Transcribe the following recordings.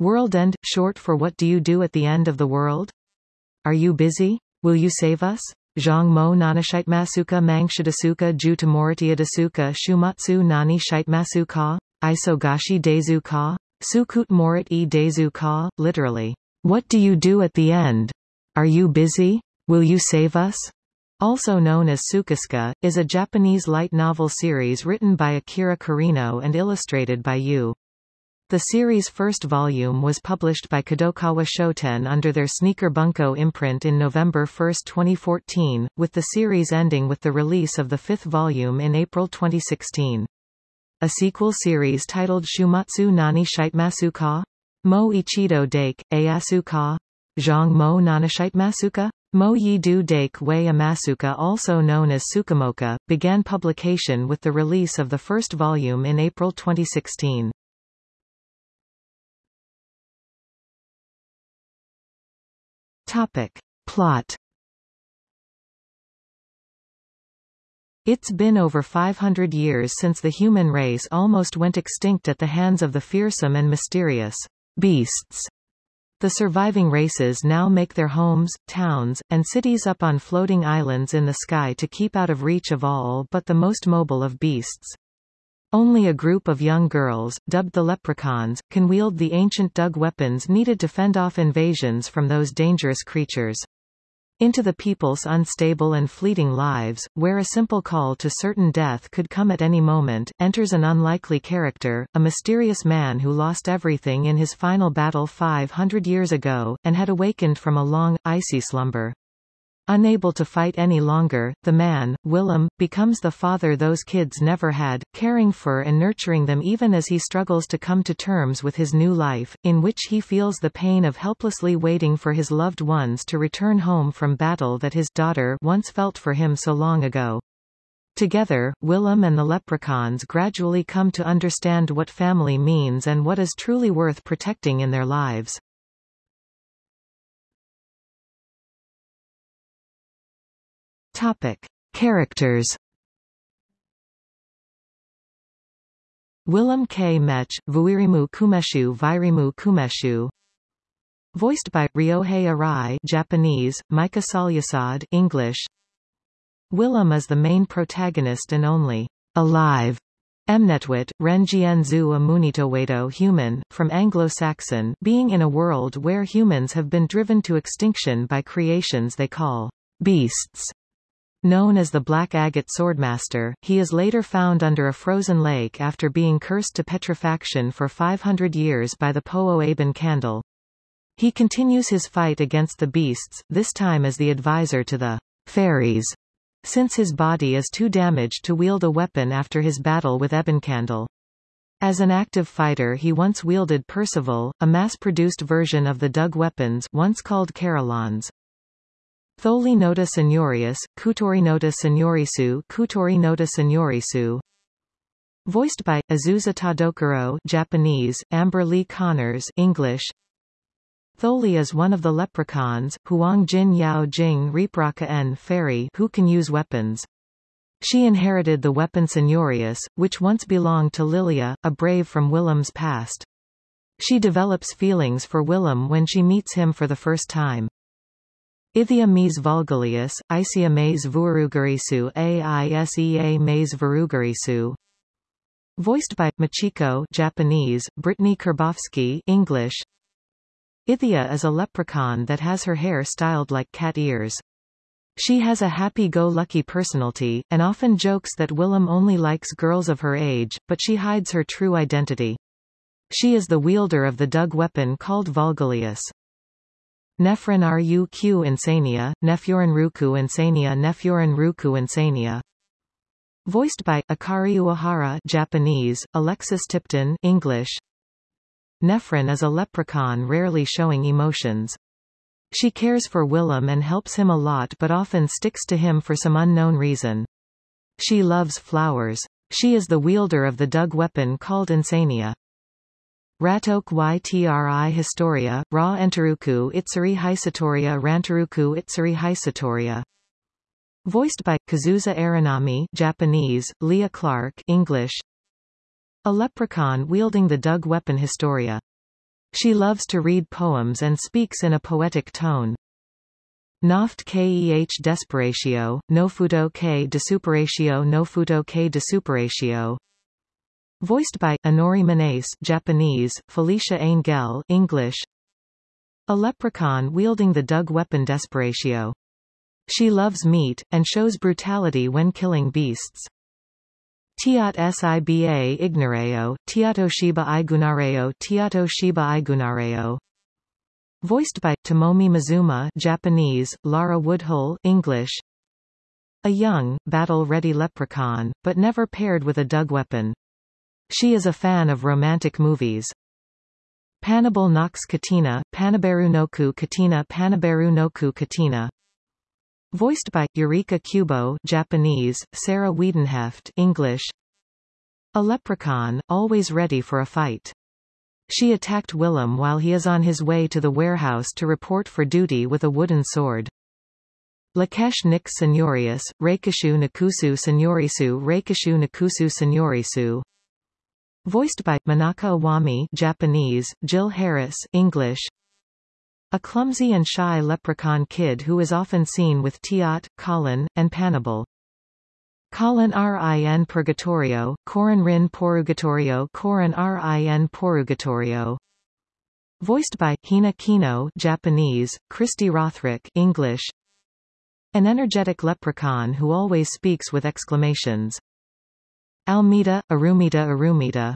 World End, short for What Do You Do at the End of the World? Are you busy? Will you save us? Zhang mo nanashitmasuka mangshidasuka ju tamoritiadasuka shumatsu nani shitmasu ka? Isogashi dezu ka? Sukut morit e dezu ka? Literally. What do you do at the end? Are you busy? Will you save us? Also known as SukaSuka, is a Japanese light novel series written by Akane Kareno and illustrated by Yu. The series' first volume was published by Kadokawa Shoten under their Sneaker Bunko imprint in November 1, 2014, with the series ending with the release of the fifth volume in April 2016. A sequel series titled Shumatsu Nani Shitemasu Ka? Mo Ichido Dake, Ayasu Ka? Zhang Mo Nanashitmasuka? Mo Yi Du Dake Wei Amasuka also known as SukaMoka, began publication with the release of the first volume in April 2016. Topic. Plot It's been over 500 years since the human race almost went extinct at the hands of the fearsome and mysterious beasts. The surviving races now make their homes, towns, and cities up on floating islands in the sky to keep out of reach of all but the most mobile of beasts. Only a group of young girls, dubbed the leprechauns, can wield the ancient dug weapons needed to fend off invasions from those dangerous creatures. Into the people's unstable and fleeting lives, where a simple call to certain death could come at any moment, enters an unlikely character, a mysterious man who lost everything in his final battle 500 years ago, and had awakened from a long, icy slumber. Unable to fight any longer, the man, Willem, becomes the father those kids never had, caring for and nurturing them even as he struggles to come to terms with his new life, in which he feels the pain of helplessly waiting for his loved ones to return home from battle that his daughter once felt for him so long ago. Together, Willem and the leprechauns gradually come to understand what family means and what is truly worth protecting in their lives. Topic. Characters Willem K. Mech, Vuirimu Kumeshu Vairimu Kumeshu Voiced by, Ryohei Arai Japanese, Micah Solusod English Willem is the main protagonist and only alive Mnetwit, Renjienzu Amunitowedo human, from Anglo-Saxon being in a world where humans have been driven to extinction by creations they call beasts. Known as the Black Agate Swordmaster, he is later found under a frozen lake after being cursed to petrifaction for 500 years by the Po Aben candle. He continues his fight against the beasts, this time as the advisor to the fairies, since his body is too damaged to wield a weapon after his battle with Ebon Candle. As an active fighter he once wielded Percival, a mass-produced version of the dug weapons once called Carillons. Tholi nota seniorius, Kutori nota seniorisu, Kutori nota seniorisu. Voiced by Azusa Tadokoro, Japanese, Amber Lee Connors, English. Tholi is one of the leprechauns, Huang Jin Yao Jing Reepraka N fairy who can use weapons. She inherited the weapon Seniorious, which once belonged to Lilia, a brave from Willem's past. She develops feelings for Willem when she meets him for the first time. Ithia mes vulgalius, Isia mes vuarugarisu Aisea mes varugarisu. Voiced by, Machiko Japanese, Brittney Karbowski English. Ithia is a leprechaun that has her hair styled like cat ears. She has a happy-go-lucky personality, and often jokes that Willem only likes girls of her age, but she hides her true identity. She is the wielder of the dug weapon called Valgulious. Nephren Ruq insania, Nephurin Ruku insania Nephurin Ruku insania Voiced by, Akari Uehara Japanese, Alexis Tipton English. Nephren is a leprechaun rarely showing emotions. She cares for Willem and helps him a lot but often sticks to him for some unknown reason. She loves flowers. She is the wielder of the dug weapon called Insania. Ratok Ytri Historia, Ra Entaruku Itsuri Hisatoria Rantaruku Itsuri Hisatoria Voiced by, Kazusa Aranami Japanese, Leah Clark English A leprechaun wielding the dug weapon Historia. She loves to read poems and speaks in a poetic tone. Noft keh desperatio, no futo k desuperatio no futo k desuperatio. Voiced by, Inori Minase Japanese, Felecia Angelle English. A leprechaun wielding the dug weapon desperatio. She loves meat, and shows brutality when killing beasts. Tiat siba ignoreo, tiato shiba igunareo tiato shiba igunareo. Voiced by, Tomomi Mizuma Japanese, Lara Woodhull English. A young, battle-ready leprechaun, but never paired with a dug weapon. She is a fan of romantic movies. Panabal Nox Katina, Panaberu Noku Katina Panaberu Noku Katina Voiced by, Yurika Kubo Japanese, Sarah Wiedenheft English. A leprechaun, always ready for a fight. She attacked Willem while he is on his way to the warehouse to report for duty with a wooden sword. Lakesh Nix Seniorius, Reikishu Nakusu Seniorisu Reikishu Nakusu Seniorisu Voiced by, Manaka Iwami Japanese, Jill Harris English a clumsy and shy leprechaun kid who is often seen with Tiat, Colin, and Panabal. Colin Rin Purgatorio, Corin Rin Porugatorio Corin Rin Porugatorio Voiced by, Hina Kino Japanese, Kristi Rothrock English An energetic leprechaun who always speaks with exclamations. Almita, Arumida Arumida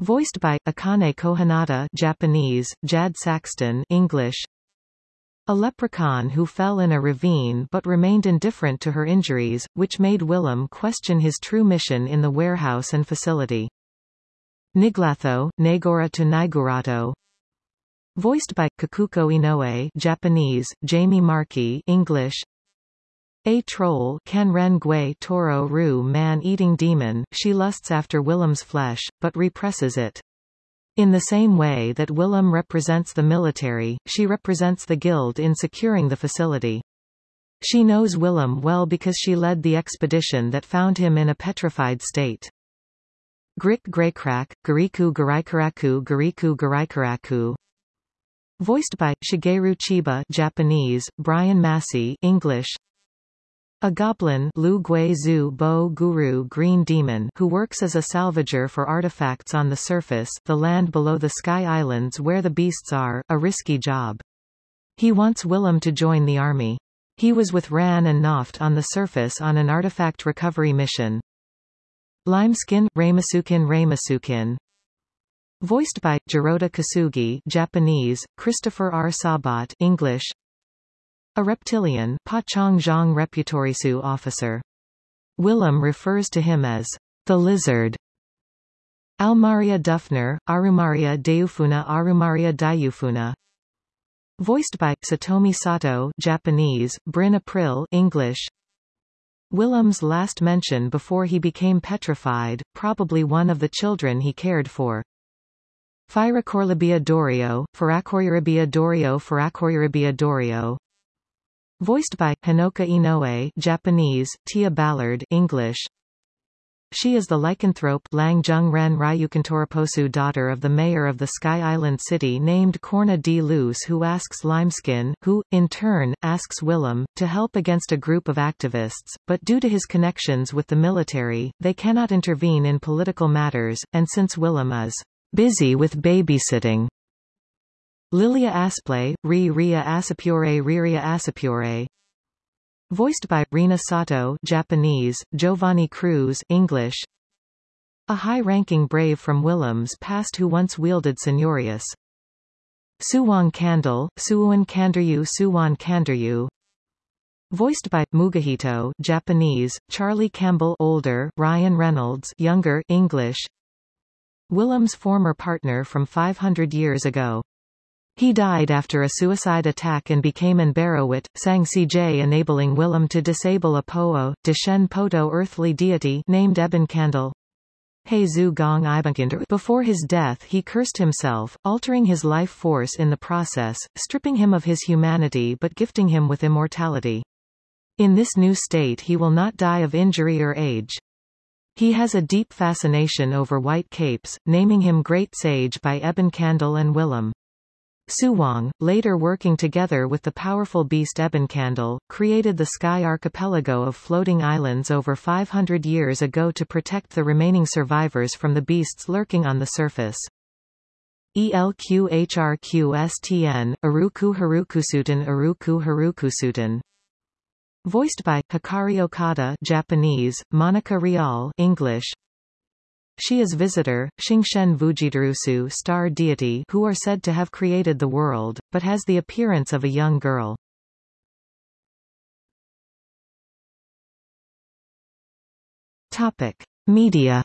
Voiced by, Akane Kohinata Japanese, Jad Saxton English. A leprechaun who fell in a ravine but remained indifferent to her injuries, which made Willem question his true mission in the warehouse and facility. Niglatho, Nagora to Naigurato. Voiced by, Kikuko Inoue Japanese, Jamie Marchi English. A troll Toro Ru man-eating demon, she lusts after Willem's flesh, but represses it. In the same way that Willem represents the military, she represents the guild in securing the facility. She knows Willem well because she led the expedition that found him in a petrified state. Grik Graykrak, Gariku Garaikaraku Gariku Garaikaraku Voiced by, Shigeru Chiba Japanese, Brian Massey English, a goblin Lu Zu Bo Guru Green Demon who works as a salvager for artifacts on the surface the land below the Sky Islands where the beasts are, a risky job. He wants Willem to join the army. He was with Ran and Nopht on the surface on an artifact recovery mission. Limeskin, Ramasukin Ramasukin Voiced by, Jirota Kasugi Japanese, Christopher R. Sabat English, a reptilian Reputorisu officer. Willem refers to him as the lizard. Almaria Dufner, Arumaria Deufuna Arumaria Dayufuna. Voiced by, Satomi Sato Japanese, Bryn Apprill English. Willem's last mention before he became petrified, probably one of the children he cared for. Firacorlibia Dorio, Firacoriribia Dorio Firacoriribia Dorio Voiced by, Hinoka Inoue Japanese, Tia Ballard English. She is the lycanthrope Lang Jung Ren Ryukantoraposu daughter of the mayor of the Sky Island city named Corna D. Luz who asks Limeskin, who, in turn, asks Willem, to help against a group of activists, but due to his connections with the military, they cannot intervene in political matters, and since Willem is busy with babysitting, Lilia Asplay, Ri Ria Asapure Riria Asapure Voiced by, Rina Sato Japanese, Giovannie Cruz English A high-ranking brave from Willem's past who once wielded Seniorious. Suwon Candle, Suwon Kanderyu Suwon Kanderyu Voiced by, Mugahito Japanese, Charlie Campbell older, Ryan Reynolds younger English Willem's former partner from 500 years ago. He died after a suicide attack and became an Barrowit, sang CJ enabling Willem to disable a Po'o, Deshen Poto earthly deity named Ebenkandel. Before his death he cursed himself, altering his life force in the process, stripping him of his humanity but gifting him with immortality. In this new state he will not die of injury or age. He has a deep fascination over white capes, naming him Great Sage by Ebon Candle and Willem. Suwang, later working together with the powerful beast Ebon Candle, created the Sky Archipelago of floating islands over 500 years ago to protect the remaining survivors from the beasts lurking on the surface. ELQHRQSTN, Aruku Harukusutan Aruku Harukusutan Voiced by Hikari Okada Japanese, Monica Rial English. She is visitor, Shingshen Fujidarusu star deity who are said to have created the world, but has the appearance of a young girl. Topic. Media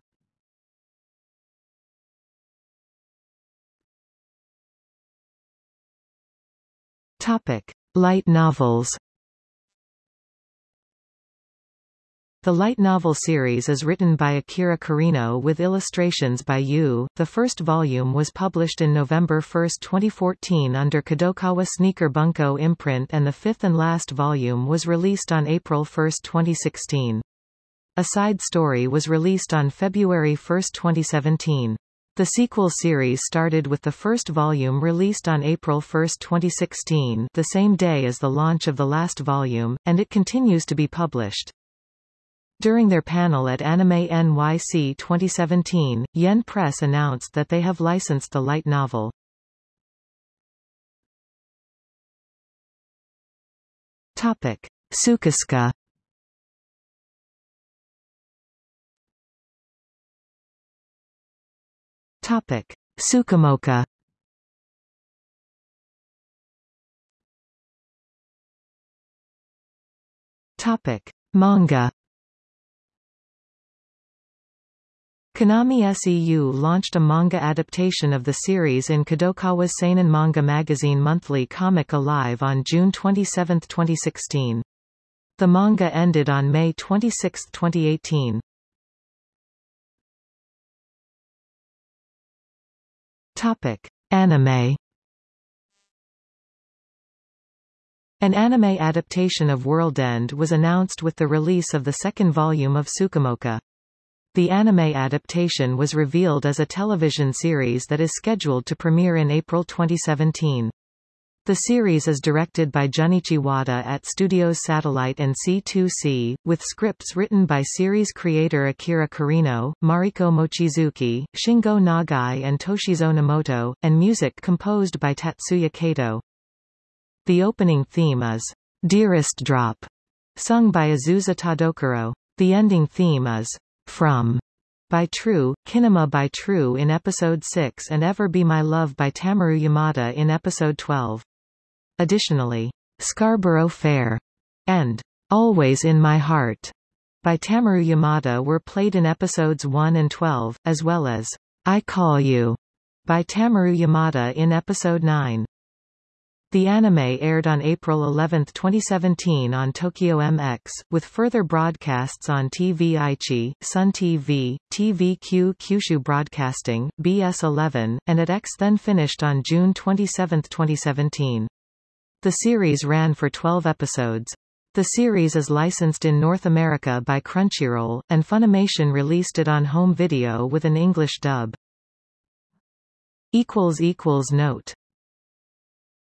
Topic: Light novels. The light novel series is written by Akane Kareno with illustrations by Yu. The first volume was published in November 1, 2014 under Kadokawa Sneaker Bunko imprint and the fifth and last volume was released on April 1, 2016. A side story was released on February 1, 2017. The sequel series started with the first volume released on April 1, 2016 the same day as the launch of the last volume, and it continues to be published. During their panel at Anime NYC 2017, Yen Press announced that they have licensed the light novel. Topic. SukaSuka Topic: SukaMoka. Topic: Manga. Konami SEU launched a manga adaptation of the series in Kadokawa's seinen manga magazine Monthly Comic Alive on June 27, 2016. The manga ended on May 26, 2018. Topic: Anime. An anime adaptation of World End was announced with the release of the second volume of SukaMoka. The anime adaptation was revealed as a television series that is scheduled to premiere in April 2017. The series is directed by Junichi Wada at Studios Satelight and C2C, with scripts written by series creator Akane Kareno, Mariko Mochizuki, Shingo Nagai and Toshizo Nomoto, and music composed by Tatsuya Kato. The opening theme is Dearest Drop, sung by Azusa Tadokoro. The ending theme is From by True, Kinema by True in Episode 6 and Ever Be My Love by Tamaru Yamada in Episode 12. Additionally, Scarborough Fair and Always in My Heart by Tamaru Yamada were played in episodes 1 and 12, as well as I Call You by Tamaru Yamada in episode 9. The anime aired on April 11, 2017 on Tokyo MX, with further broadcasts on TV Aichi, Sun TV, TVQ Kyushu Broadcasting, BS11, and AT-X then finished on June 27, 2017. The series ran for 12 episodes. The series is licensed in North America by Crunchyroll, and Funimation released it on home video with an English dub. Note